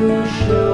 you should.